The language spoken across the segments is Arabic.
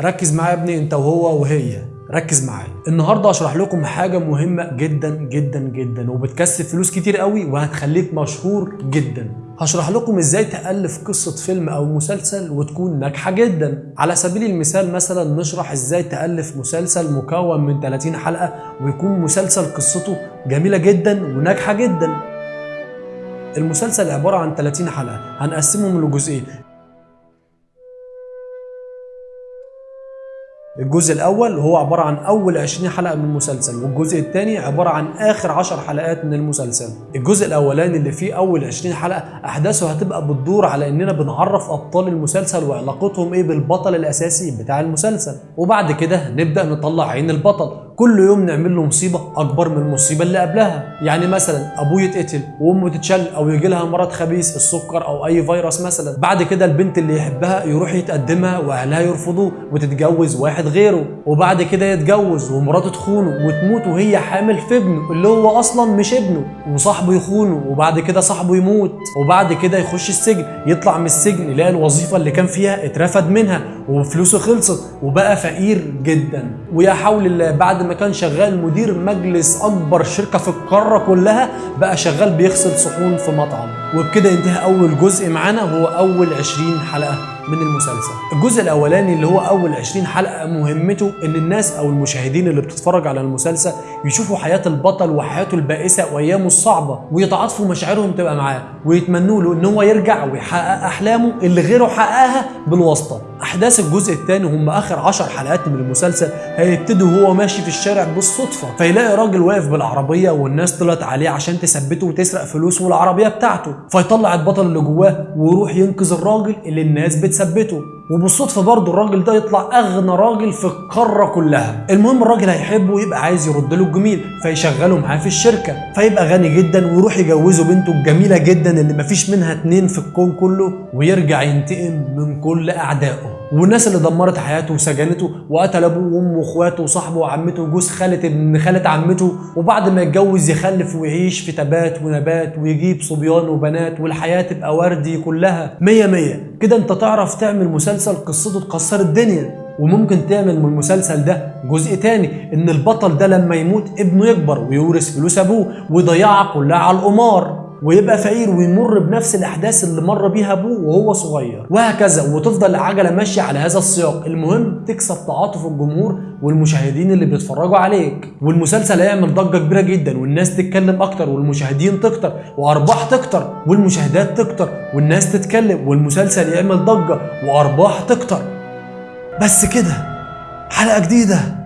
ركز معايا يا ابني انت وهو وهي. ركز معايا. النهارده هشرح لكم حاجة مهمة جدا جدا جدا وبتكسب فلوس كتير قوي وهتخليك مشهور جدا. هشرح لكم إزاي تألف قصة فيلم أو مسلسل وتكون ناجحة جدا. على سبيل المثال مثلا نشرح إزاي تألف مسلسل مكون من 30 حلقة ويكون مسلسل قصته جميلة جدا وناجحة جدا. المسلسل عبارة عن 30 حلقة. هنقسمهم لجزئين. الجزء الأول هو عبارة عن أول 20 حلقة من المسلسل والجزء الثاني عبارة عن آخر 10 حلقات من المسلسل. الجزء الأولاني اللي فيه أول 20 حلقة أحداثه هتبقى بتدور على إننا بنعرف أبطال المسلسل وعلاقتهم إيه بالبطل الأساسي بتاع المسلسل. وبعد كده نبدأ نطلع عين البطل. كل يوم نعمل له مصيبة أكبر من المصيبة اللي قبلها. يعني مثلا أبوه يتقتل وأمه تتشل أو يجي لها مرض خبيث السكر أو أي فيروس مثلا. بعد كده البنت اللي يحبها يروح يتقدمها وأهلها يرفضوه وتتجوز واحد غيره. وبعد كده يتجوز ومراته تخونه وتموت وهي حامل في ابنه اللي هو أصلا مش ابنه. وصاحبه يخونه وبعد كده صاحبه يموت. وبعد كده يخش السجن يطلع من السجن يلاقي الوظيفة اللي كان فيها اترفد منها وفلوسه خلصت وبقى فقير جدا. ويا حول الله بعد ما كان شغال مدير مجلس أكبر شركة في القارة كلها بقى شغال بيغسل صحون في مطعم. وبكده ينتهي أول جزء معانا وهو أول 20 حلقة. من المسلسل. الجزء الأولاني اللي هو أول 20 حلقة مهمته إن الناس أو المشاهدين اللي بتتفرج على المسلسل يشوفوا حياة البطل وحياته البائسة وأيامه الصعبة ويتعاطفوا مشاعرهم تبقى معاه ويتمنوا له إن هو يرجع ويحقق أحلامه اللي غيره حققها بالواسطة. أحداث الجزء الثاني هم آخر 10 حلقات من المسلسل هيبتدوا وهو ماشي في الشارع بالصدفة فيلاقي راجل واقف بالعربية والناس طلعت عليه عشان تثبته وتسرق فلوسه والعربية بتاعته فيطلع البطل اللي جواه ويروح ينقذ الراجل اللي الناس بتثبته. وبالصدفة برضه الراجل ده يطلع أغنى راجل في القارة كلها. المهم الراجل هيحبه ويبقى عايز يرد له الجميل فيشغله معاه في الشركة. فيبقى غني جدا ويروح يجوزه بنته الجميلة جدا اللي مفيش منها اتنين في الكون كله ويرجع ينتقم من كل أعدائه. والناس اللي دمرت حياته وسجنته وقتل أبوه وأمه وأخواته وصاحبه وعمته وجوز خالة ابن خالة عمته وبعد ما يتجوز يخلف ويعيش في تبات ونبات ويجيب صبيان وبنات والحياة تبقى وردي كلها. مية مية. كده أنت تعرف تعمل مسلسل قصته تكسر الدنيا. وممكن تعمل من المسلسل ده جزء تاني إن البطل ده لما يموت ابنه يكبر ويورث فلوس أبوه ويضيعها كلها على القمار. ويبقى فقير ويمر بنفس الأحداث اللي مر بيها أبوه وهو صغير. وهكذا وتفضل العجله ماشية على هذا السياق. المهم تكسب تعاطف الجمهور والمشاهدين اللي بيتفرجوا عليك. والمسلسل هيعمل ضجة كبيرة جدا والناس تتكلم أكتر والمشاهدين تكتر وأرباح تكتر والمشاهدات تكتر والناس تتكلم والمسلسل يعمل ضجة وأرباح تكتر. بس كده حلقة جديدة.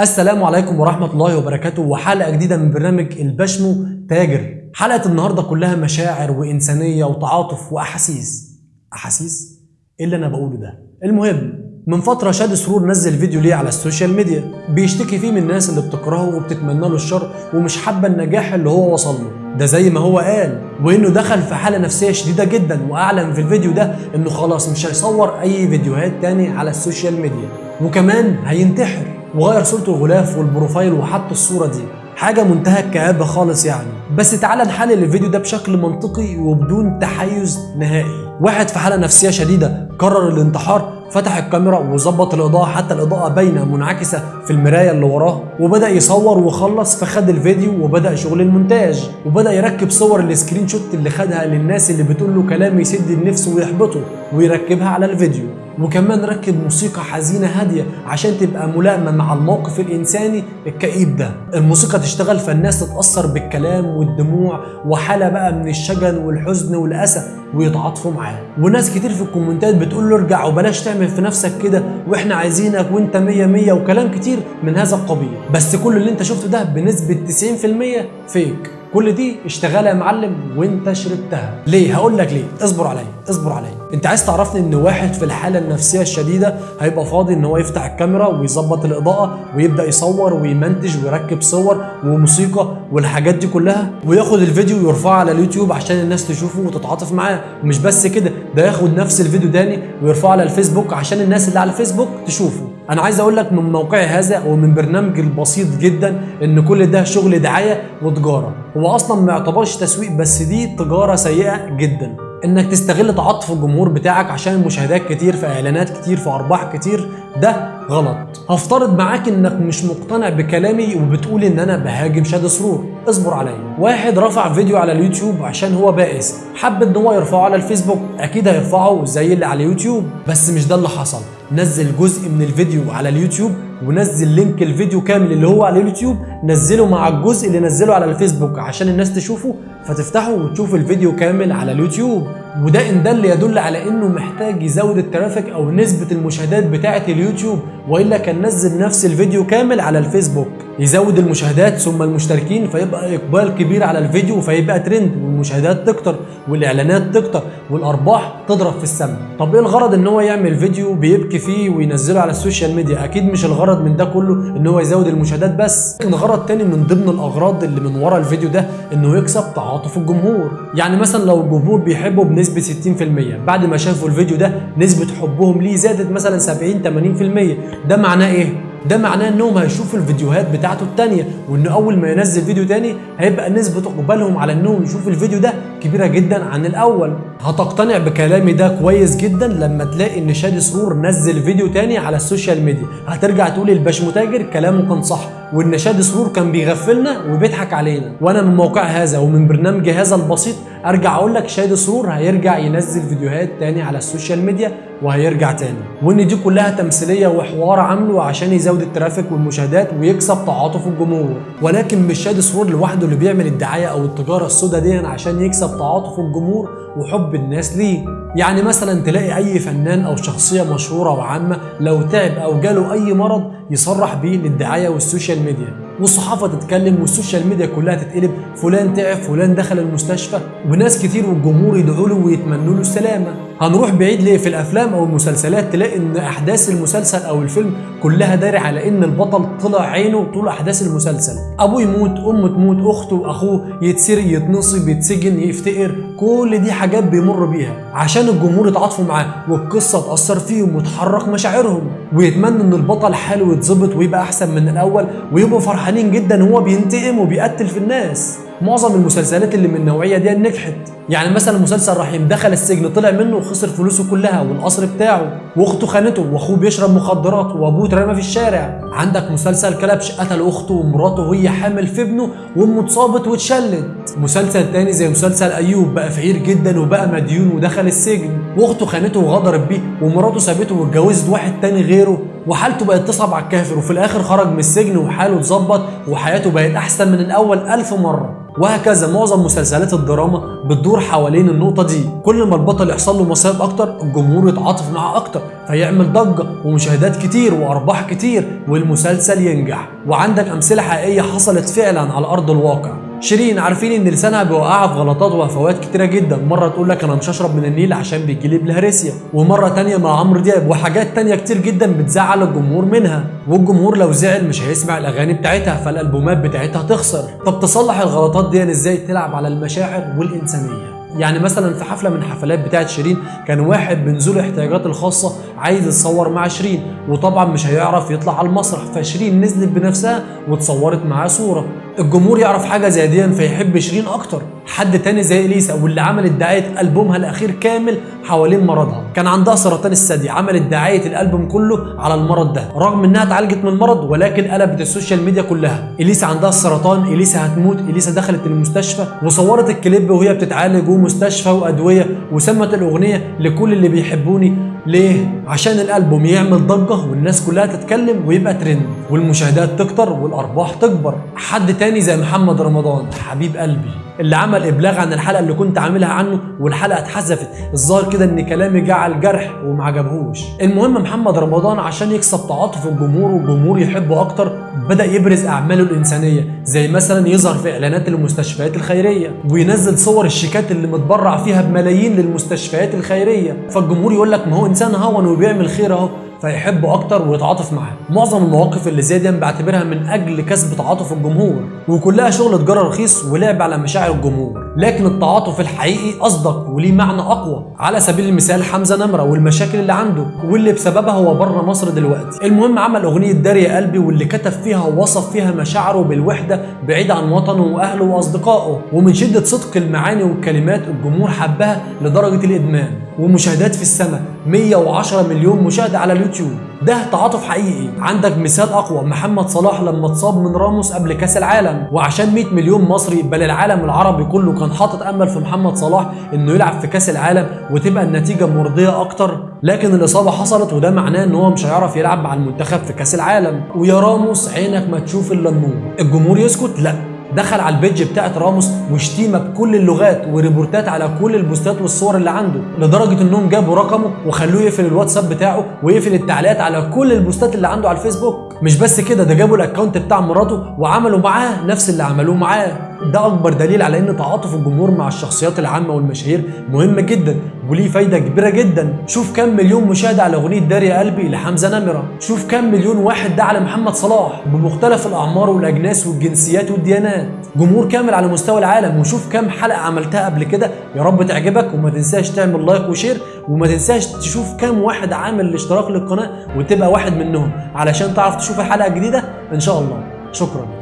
السلام عليكم ورحمة الله وبركاته. وحلقة جديدة من برنامج البشمو تاجر. حلقة النهاردة كلها مشاعر وإنسانية وتعاطف وأحاسيس. أحاسيس؟ إيه اللي أنا بقوله ده؟ المهم من فترة شادي سرور نزل فيديو ليه على ال social media بيشتكي فيه من الناس اللي بتكرهه وبتتمنى له الشر ومش حابة النجاح اللي هو وصل له. ده زي ما هو قال وإنه دخل في حالة نفسية شديدة جدا وأعلن في الفيديو ده إنه خلاص مش هيصور أي فيديوهات تاني على ال social media. وكمان هينتحر. وغير صورته الغلاف وال profile وحط الصورة دي. حاجة منتهى الكآبة خالص يعني. بس تعالى نحلل الفيديو ده بشكل منطقي وبدون تحيز نهائي. واحد في حالة نفسية شديدة قرر الانتحار فتح الكاميرا وظبط الإضاءة حتى الإضاءة باينة منعكسة في المراية اللي وراه. وبدأ يصور وخلص فخد الفيديو وبدأ شغل المونتاج. وبدأ يركب صور ال screenshot اللي خدها للناس اللي بتقول له كلام يسد النفس ويحبطه ويركبها على الفيديو. وكمان ركب موسيقى حزينة هادية عشان تبقى ملائمة مع الموقف الإنساني الكئيب ده. الموسيقى تشتغل فالناس تتأثر بالكلام والدموع وحالة بقى من الشجن والحزن والأسى ويتعاطفوا معاه. وناس كتير في الكومنتات بتقول له ارجع وبلاش تعمل في نفسك كده وإحنا عايزينك وإنت مية مية وكلام كتير من هذا القبيل. بس كل اللي إنت شفته ده بنسبة 90% فيك كل دي اشتغال يا معلم وانت شربتها. ليه؟ هقول لك ليه. اصبر عليا اصبر عليا. انت عايز تعرفني ان واحد في الحالة النفسية الشديدة هيبقى فاضي ان هو يفتح الكاميرا ويظبط الإضاءة ويبدأ يصور ويمنتج ويركب صور وموسيقى والحاجات دي كلها؟ وياخد الفيديو ويرفعه على اليوتيوب عشان الناس تشوفه وتتعاطف معاه. ومش بس كده ده ياخد نفس الفيديو تاني ويرفعه على الفيسبوك عشان الناس اللي على الفيسبوك تشوفه. أنا عايز أقول لك من موقعي هذا ومن برنامجي البسيط جدا إن كل ده شغل دعاية وتجارة. هو أصلا ما يعتبرش تسويق بس دي تجارة سيئة جدا. إنك تستغل تعاطف الجمهور بتاعك عشان مشاهدات كتير في إعلانات كتير في أرباح كتير ده غلط. هفترض معاك إنك مش مقتنع بكلامي وبتقول إن أنا بهاجم شاد سرور. اصبر عليا. واحد رفع فيديو على اليوتيوب عشان هو بائس. حب إن هو يرفعه على الفيسبوك. أكيد هيرفعه زي اللي على اليوتيوب. بس مش ده اللي حصل. نزل جزء من الفيديو على اليوتيوب ونزل link الفيديو كامل اللي هو على اليوتيوب. نزله مع الجزء اللي نزله على الفيسبوك عشان الناس تشوفه. فتفتحه وتشوف الفيديو كامل على اليوتيوب. وده إن اللي يدل على إنه محتاج يزود ال traffic أو نسبة المشاهدات بتاعة اليوتيوب وإلا كان نزل نفس الفيديو كامل على الفيسبوك. يزود المشاهدات ثم المشتركين فيبقى إقبال كبير على الفيديو فيبقى ترند والمشاهدات تكتر والإعلانات تكتر والأرباح تضرب في السماء طب إيه الغرض إن هو يعمل فيديو بيبكي فيه وينزله على ال social media؟ أكيد مش الغرض من ده كله إن هو يزود المشاهدات بس. لكن غرض تاني من ضمن الأغراض اللي من ورا الفيديو ده إنه يكسب تعاطف الجمهور. يعني مثلا لو الجمهور بيحبه بنسبة 60% بعد ما شافوا الفيديو ده نسبة حبهم ليه زادت مثلا 70 80% ده معناه إيه؟ ده معناه انهم هيشوفوا الفيديوهات بتاعته التانية وإن أول ما ينزل فيديو تاني هيبقى نسبة إقبالهم على إنهم يشوفوا الفيديو ده كبيرة جدا عن الأول. هتقتنع بكلامي ده كويس جدا لما تلاقي إن شادي سرور نزل فيديو تاني على ال social media. هترجع تقول الباش متاجر كلامه كان صح وإن شادي سرور كان بيغفلنا وبيضحك علينا. وأنا من موقعي هذا ومن برنامجي هذا البسيط أرجع أقول لك شادي سرور هيرجع ينزل فيديوهات تاني على ال social media. وهيرجع تاني. وإن دي كلها تمثيلية وحوار عامله عشان يزود ال traffic والمشاهدات ويكسب تعاطف الجمهور. ولكن مش شادي سرور لوحده اللي بيعمل الدعاية أو التجارة السوداء دي عشان يكسب تعاطف الجمهور وحب الناس ليه. يعني مثلا تلاقي أي فنان أو شخصية مشهورة وعامة لو تعب أو جاله أي مرض يصرح بيه للدعاية وال social media. والصحافة تتكلم وال social media كلها تتقلب فلان تعب فلان دخل المستشفى وناس كتير والجمهور يدعوا له ويتمنوا له السلامة. هنروح بعيد ليه في الأفلام أو المسلسلات؟ تلاقي إن أحداث المسلسل أو الفيلم كلها داري على إن البطل طلع عينه طول أحداث المسلسل. أبوه يموت أمه تموت أخته اخوه يتسرق يتنصب يتسجن يفتقر. كل دي حاجات بيمر بيها. عشان الجمهور يتعاطفوا معاه والقصة تأثر فيهم وتحرك مشاعرهم ويتمنوا إن البطل حاله يتظبط ويبقى أحسن من الأول ويبقوا فرحانين جدا هو بينتقم وبيقتل في الناس. معظم المسلسلات اللي من النوعية دي نجحت. يعني مثلا مسلسل رحيم دخل السجن طلع منه وخسر فلوسه كلها والقصر بتاعه وأخته خانته وأخوه بيشرب مخدرات وأبوه اترمى في الشارع عندك مسلسل كلبش قتل أخته ومراته وهي حامل في ابنه وأمه اتصابت واتشلت. مسلسل تاني زي مسلسل أيوب بقى فقير جدا وبقى مديون ودخل السجن. وأخته خانته وغدرت بيه ومراته سابته واتجوزت واحد تاني غيره وحالته بقت تصعب على الكافر وفي الآخر خرج من السجن وحاله اتظبط وحياته بقت أحسن من الأول ألف مرة. وهكذا معظم مسلسلات الدراما بتدور حوالين النقطة دي. كل ما البطل يحصل له مصايب أكتر الجمهور يتعاطف معاه أكتر فيعمل ضجة ومشاهدات كتير وأرباح كتير والمسلسل ينجح. وعندك أمثلة حقيقية حصلت فعلا على أرض الواقع. شيرين عارفين إن لسانها بيوقعها في غلطات وهفوات كتيرة جدا. مرة تقول لك أنا مش هشرب من النيل عشان بيجيلي بلهارسيا ومرة تانية مع عمرو دياب وحاجات تانية كتير جدا بتزعل الجمهور منها. والجمهور لو زعل مش هيسمع الأغاني بتاعتها فالألبومات بتاعتها تخسر. طب تصلح الغلطات دي إزاي تلعب على المشاعر والإنسانية؟ يعني مثلا في حفلة من حفلات بتاعت شيرين كان واحد من ذوي الاحتياجات الخاصة عايز يتصور مع شيرين وطبعا مش هيعرف يطلع على المسرح. فشيرين نزلت بنفسها وتصورت معاه صورة. الجمهور يعرف حاجة زي دي فيحب شيرين أكتر. حد تاني زي إليسا واللي عملت دعاية ألبومها الأخير كامل حوالين مرضها. كان عندها سرطان الثدي عملت دعاية الألبوم كله على المرض ده. رغم إنها اتعالجت من المرض ولكن قلبت ال social media كلها. إليسا عندها السرطان إليسا هتموت إليسا دخلت المستشفى وصورت الكليب وهي بتتعالج ومستشفى وأدوية وسمت الأغنية لكل اللي بيحبوني. ليه؟ عشان الألبوم يعمل ضجة والناس كلها تتكلم ويبقى ترند والمشاهدات تكتر والأرباح تكبر. حد تاني زي محمد رمضان حبيب قلبي اللي عمل إبلاغ عن الحلقة اللي كنت عاملها عنه والحلقة اتحذفت. الظاهر كده إن كلامي جه على الجرح وما عجبهوش. المهم محمد رمضان عشان يكسب تعاطف الجمهور والجمهور يحبه أكتر بدأ يبرز أعماله الإنسانية زي مثلا يظهر في إعلانات المستشفيات الخيرية وينزل صور الشيكات اللي متبرع فيها بملايين للمستشفيات الخيرية. فالجمهور يقول لك ما هو انسان هون وبيعمل خير أهو. فيحبه أكتر ويتعاطف معاه. معظم المواقف اللي زي دي بعتبرها من أجل كسب تعاطف الجمهور وكلها شغل تجارة رخيص ولعب على مشاعر الجمهور. لكن التعاطف الحقيقي أصدق وليه معنى أقوى. على سبيل المثال حمزة نمرة والمشاكل اللي عنده واللي بسببها هو بره مصر دلوقتي. المهم عمل أغنية داري يا قلبي واللي كتب فيها ووصف فيها مشاعره بالوحدة بعيد عن وطنه وأهله وأصدقائه ومن شدة صدق المعاني والكلمات الجمهور حبها لدرجة الإدمان. ومشاهدات في السماء 110 مليون مشاهدة على اليوتيوب. ده تعاطف حقيقي. عندك مثال أقوى. محمد صلاح لما اتصاب من راموس قبل كأس العالم. وعشان 100 مليون مصري بل العالم العربي كله كان حاطط أمل في محمد صلاح إنه يلعب في كأس العالم وتبقى النتيجة مرضية أكتر. لكن الإصابة حصلت وده معناه إن هو مش هيعرف يلعب مع المنتخب في كأس العالم. ويا راموس عينك ما تشوف إلا النور. الجمهور يسكت؟ لا. دخل على ال page بتاعت راموس وشتيمه بكل اللغات وريبورتات على كل البوستات والصور اللي عنده لدرجة إنهم جابوا رقمه وخلوه يقفل الواتساب بتاعه ويقفل التعليقات على كل البوستات اللي عنده على الفيسبوك. مش بس كده ده جابوا ال account بتاع مراته وعملوا معاه نفس اللي عملوه معاه. ده أكبر دليل على إن تعاطف الجمهور مع الشخصيات العامة والمشاهير مهم جدا وليه فايدة كبيرة جدا. شوف كم مليون مشاهدة على أغنية داري قلبي لحمزة نمرة. شوف كم مليون واحد ده على محمد صلاح بمختلف الأعمار والأجناس والجنسيات والديانات. جمهور كامل على مستوى العالم وشوف كم حلقة عملتها قبل كده. يا رب تعجبك وما تنساش تعمل like و share وما تنساش تشوف كم واحد عامل الاشتراك للقناة وتبقى واحد منهم علشان تعرف تشوف الحلقة الجديدة. إن شاء الله. شكرا.